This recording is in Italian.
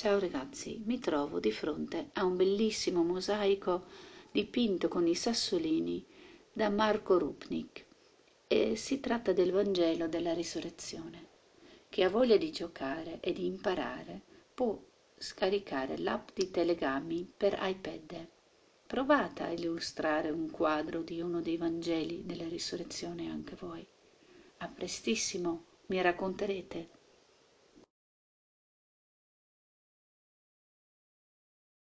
Ciao ragazzi, mi trovo di fronte a un bellissimo mosaico dipinto con i sassolini da Marco Rupnik e si tratta del Vangelo della Risurrezione. Chi ha voglia di giocare e di imparare può scaricare l'app di Telegami per iPad. Provate a illustrare un quadro di uno dei Vangeli della Risurrezione anche voi. A prestissimo mi racconterete